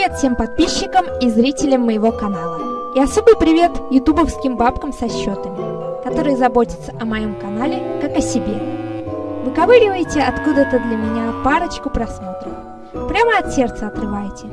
Привет всем подписчикам и зрителям моего канала. И особый привет ютубовским бабкам со счетами, которые заботятся о моем канале как о себе. Выковыриваете откуда-то для меня парочку просмотров. Прямо от сердца отрываете.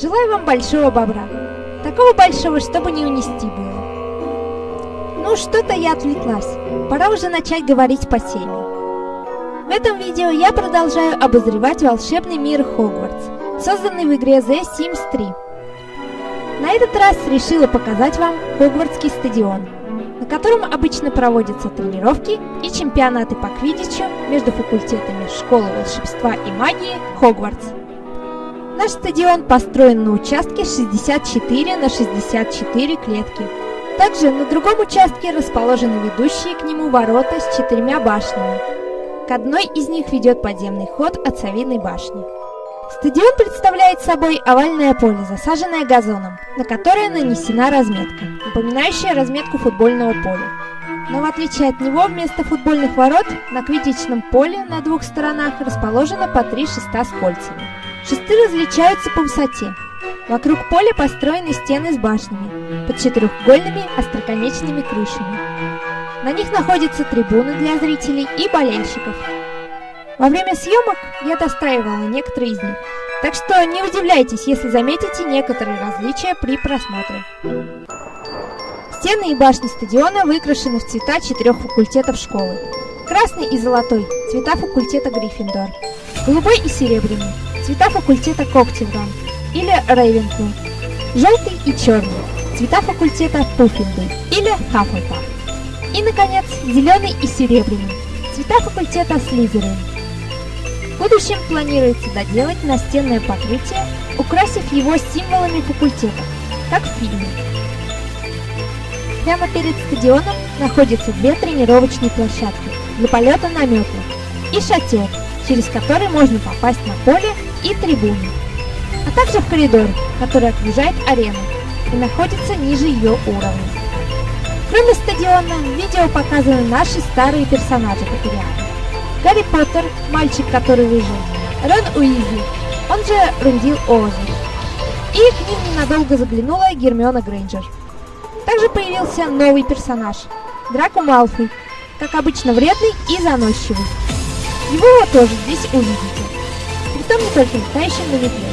Желаю вам большого бобра. Такого большого, чтобы не унести было. Ну, что-то я отвлеклась. Пора уже начать говорить по теме. В этом видео я продолжаю обозревать волшебный мир Хогвартс, созданный в игре The Sims 3. На этот раз решила показать вам Хогвартский стадион, на котором обычно проводятся тренировки и чемпионаты по квиддичу между факультетами Школы волшебства и магии Хогвартс. Наш стадион построен на участке 64 на 64 клетки. Также на другом участке расположены ведущие к нему ворота с четырьмя башнями. К одной из них ведет подземный ход от Савиной башни. Стадион представляет собой овальное поле, засаженное газоном, на которое нанесена разметка, напоминающая разметку футбольного поля. Но в отличие от него, вместо футбольных ворот на квиддичном поле на двух сторонах расположено по три шеста с кольцами. Шесты различаются по высоте. Вокруг поля построены стены с башнями, под четырехугольными остроконечными крышами. На них находятся трибуны для зрителей и болельщиков. Во время съемок я достраивала некоторые из них, так что не удивляйтесь, если заметите некоторые различия при просмотре. Стены и башни стадиона выкрашены в цвета четырех факультетов школы. Красный и золотой – цвета факультета Гриффиндор. Голубой и серебряный – цвета факультета Коктевран или Рейвенклу. Желтый и черный – цвета факультета Пуффиндуй или Хаффлпаф. И, наконец, зеленый и серебряный. Цвета факультета Слизерин. В будущем планируется доделать настенное покрытие, украсив его символами факультета, как в фильме. Прямо перед стадионом находятся две тренировочные площадки для полета на метлах и шатер, через который можно попасть на поле и трибуны, а также в коридор, который окружает арену и находится ниже ее уровня. Кроме стадиона, видео показаны наши старые персонажи Патериана. Гарри Поттер, мальчик, который выжил, Рон Уизли, он же Рундил Озер. И к ним ненадолго заглянула Гермиона Грейнджер. Также появился новый персонаж – Драко Малфой, как обычно вредный и заносчивый. Его тоже здесь увидите. Притом не только летающим на метле.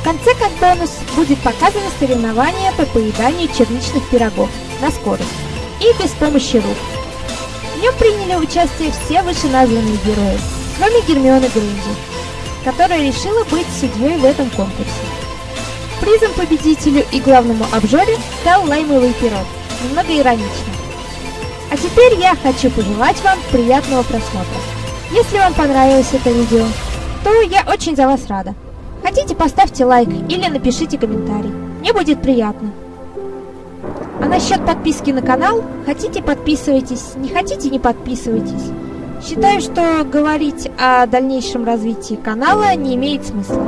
В конце как бонус будет показано соревнование по поеданию черничных пирогов на скорость и без помощи рук. В нем приняли участие все вышеназванные герои, кроме Гермионы Грейнджер, которая решила быть судьей в этом конкурсе. Призом победителю и главному обжоре стал лаймовый пирог, немного иронично. А теперь я хочу пожелать вам приятного просмотра. Если вам понравилось это видео, то я очень за вас рада. Хотите, поставьте лайк или напишите комментарий. Мне будет приятно. А насчет подписки на канал, хотите подписывайтесь, не хотите не подписывайтесь. Считаю, что говорить о дальнейшем развитии канала не имеет смысла.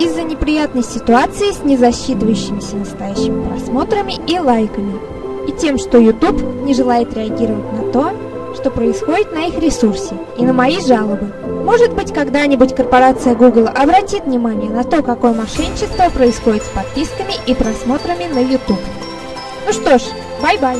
Из-за неприятной ситуации с незасчитывающимися настоящими просмотрами и лайками. И тем, что YouTube не желает реагировать на то, что происходит на их ресурсе и на мои жалобы. Может быть, когда-нибудь корпорация Google обратит внимание на то, какое мошенничество происходит с подписками и просмотрами на YouTube. Ну что ж, bye-bye!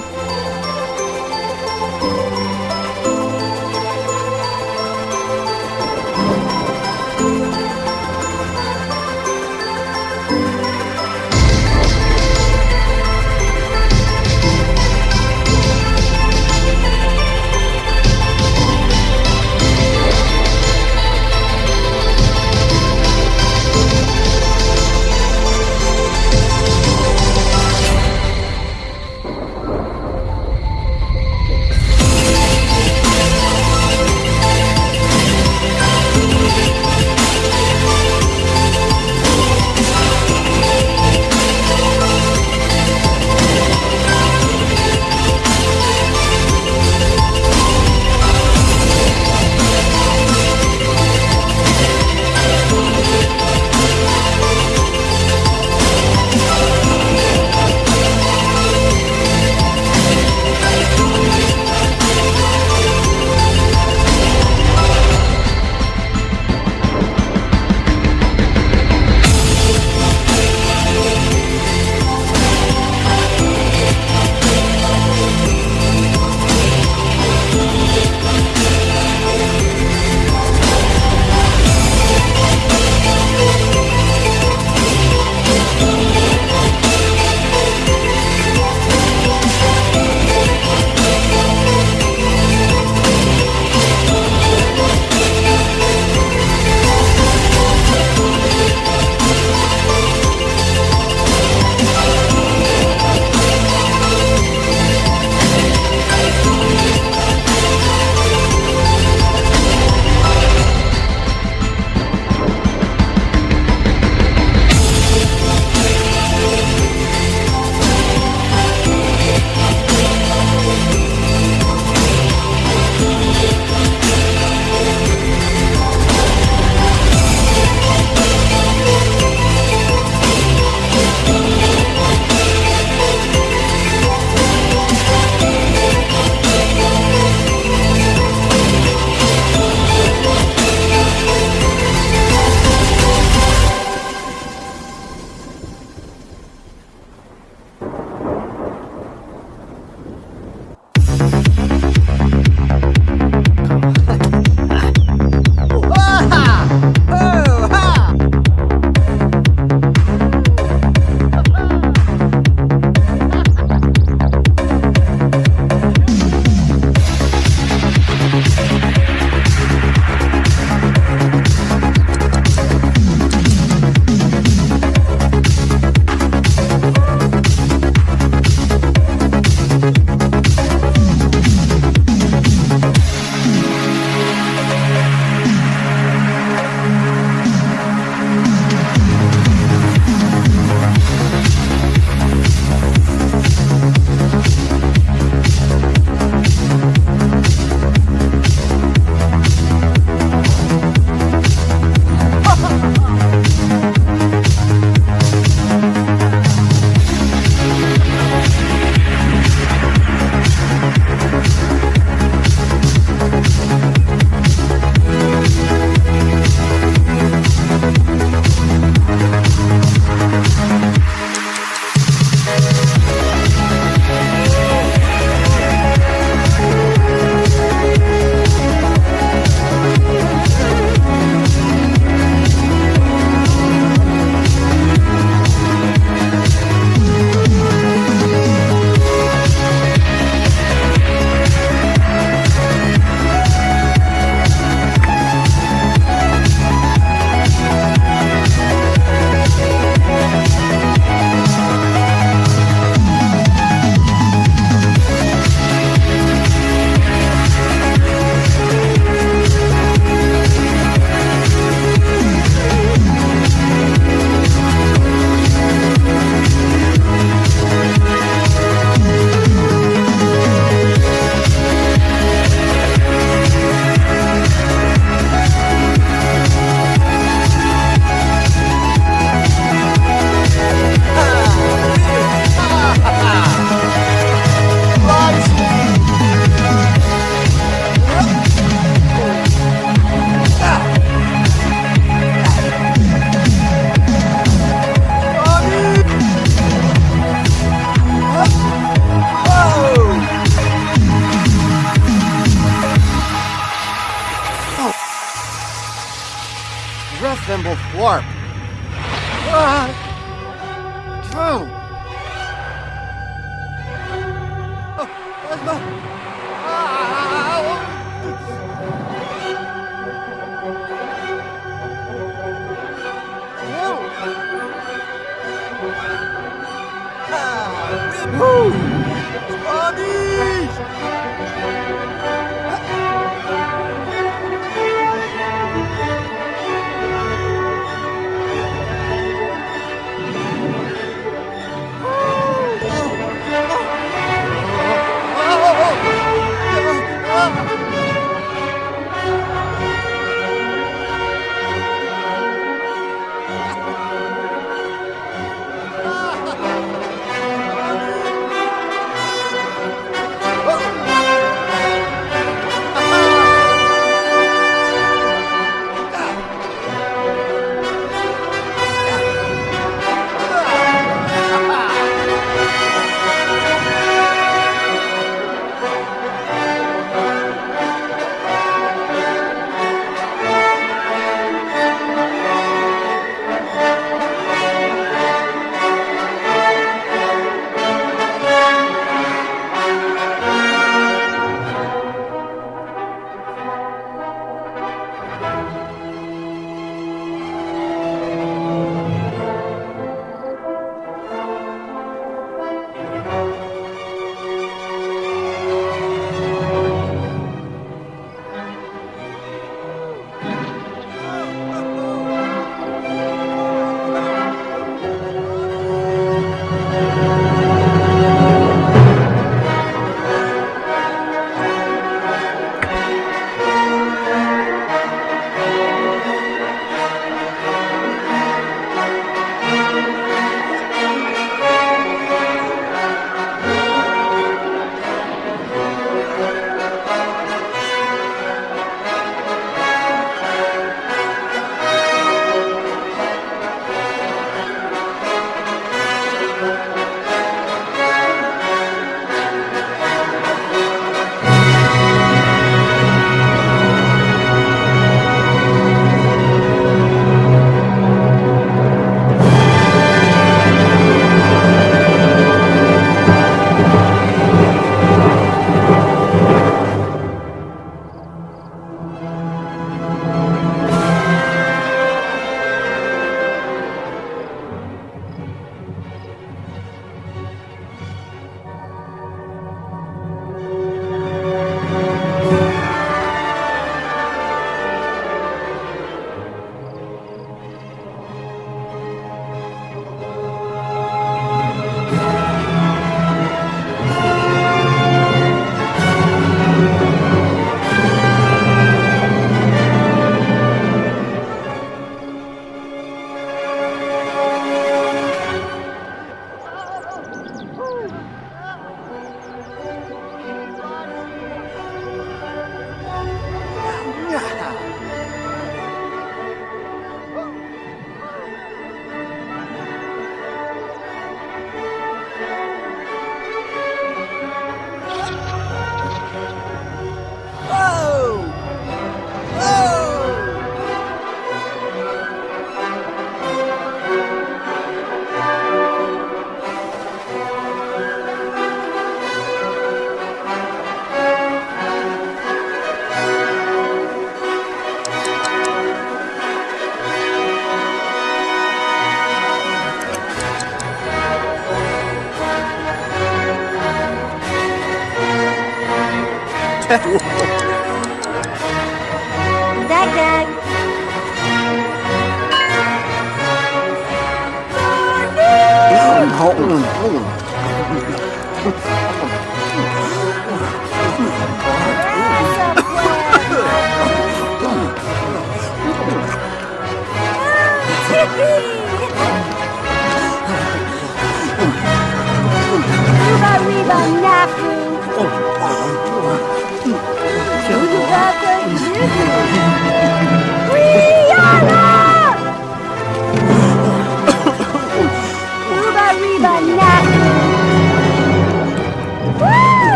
我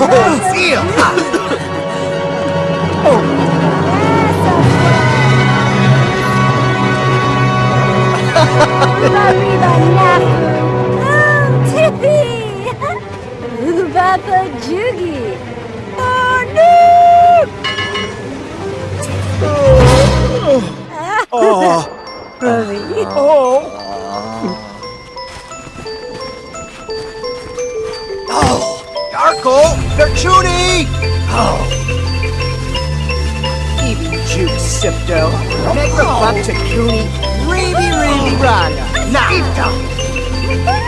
Brasil! Chuni! Oh. even Juke Sipto. Make the buck to Cooney. Reeby, reeby, oh. run. Now.